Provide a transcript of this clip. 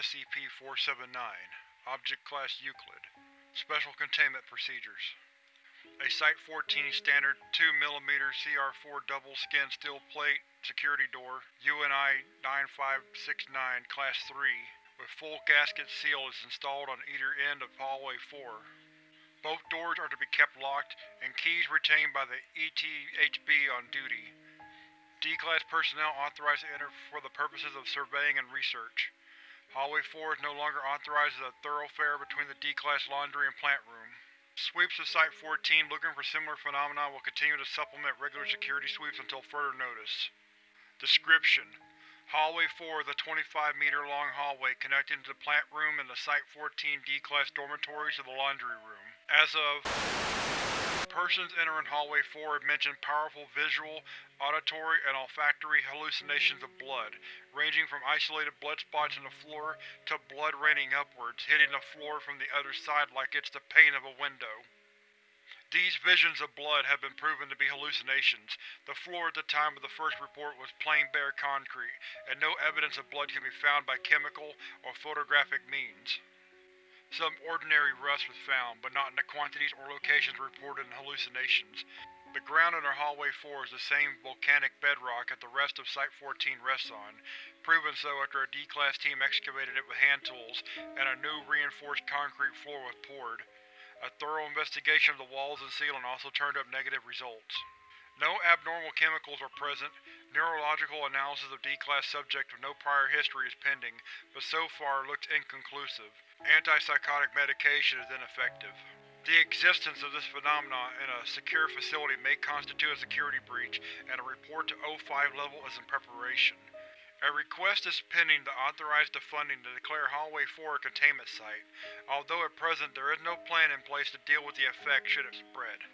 SCP-479 Object Class Euclid Special Containment Procedures A Site-14 Standard 2mm CR4 double-skin steel plate security door, UNI 9569 Class 3, with full gasket seal is installed on either end of Hallway 4. Both doors are to be kept locked, and keys retained by the ETHB on duty. D-Class personnel authorized to enter for the purposes of surveying and research. Hallway 4 is no longer authorized as a thoroughfare between the D-Class laundry and plant room. Sweeps of Site-14 looking for similar phenomena will continue to supplement regular security sweeps until further notice. Description: Hallway 4 is a 25-meter-long hallway connecting to the plant room and the Site-14 D-Class dormitories to the laundry room. As of Persons entering Hallway 4 have mentioned powerful visual, auditory, and olfactory hallucinations of blood, ranging from isolated blood spots in the floor to blood raining upwards, hitting the floor from the other side like it's the pane of a window. These visions of blood have been proven to be hallucinations. The floor at the time of the first report was plain bare concrete, and no evidence of blood can be found by chemical or photographic means. Some ordinary rust was found, but not in the quantities or locations reported in hallucinations. The ground under Hallway 4 is the same volcanic bedrock that the rest of Site-14 rests on, proven so after a D-Class team excavated it with hand tools and a new reinforced concrete floor was poured. A thorough investigation of the walls and ceiling also turned up negative results. No abnormal chemicals are present. Neurological analysis of D-Class subject with no prior history is pending, but so far looks inconclusive. Antipsychotic medication is ineffective. The existence of this phenomenon in a secure facility may constitute a security breach, and a report to O5 level is in preparation. A request is pending to authorize the funding to declare Hallway 4 a containment site, although at present there is no plan in place to deal with the effect should it spread.